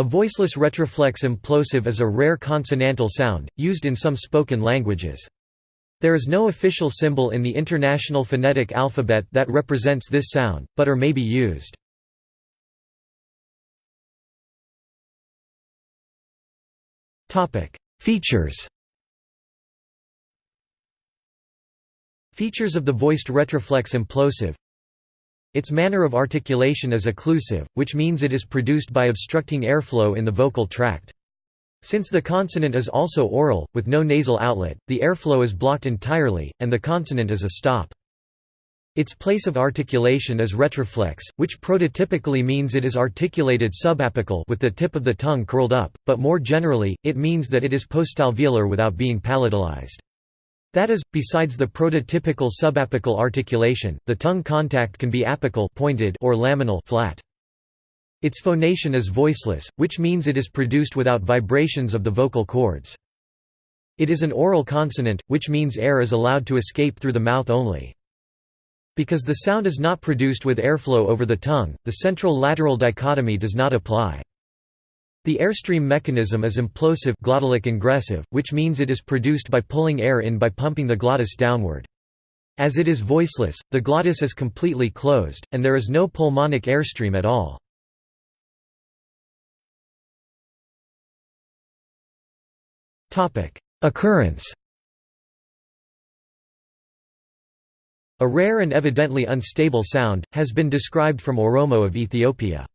A voiceless retroflex implosive is a rare consonantal sound, used in some spoken languages. There is no official symbol in the International Phonetic Alphabet that represents this sound, but are may be used. Features Features of the voiced retroflex implosive Its manner of articulation is occlusive, which means it is produced by obstructing airflow in the vocal tract. Since the consonant is also oral, with no nasal outlet, the airflow is blocked entirely, and the consonant is a stop. Its place of articulation is retroflex, which prototypically means it is articulated subapical with the tip of the tongue curled up, but more generally, it means that it is postalveolar without being palatalized. That is, besides the prototypical subapical articulation, the tongue contact can be apical pointed or laminal flat. Its phonation is voiceless, which means it is produced without vibrations of the vocal cords. It is an oral consonant, which means air is allowed to escape through the mouth only. Because the sound is not produced with airflow over the tongue, the central-lateral dichotomy does not apply. The airstream mechanism is implosive glottalic ingressive, which means it is produced by pulling air in by pumping the glottis downward. As it is voiceless, the glottis is completely closed, and there is no pulmonic airstream at all. Occurrence A rare and evidently unstable sound, has been described from Oromo of Ethiopia.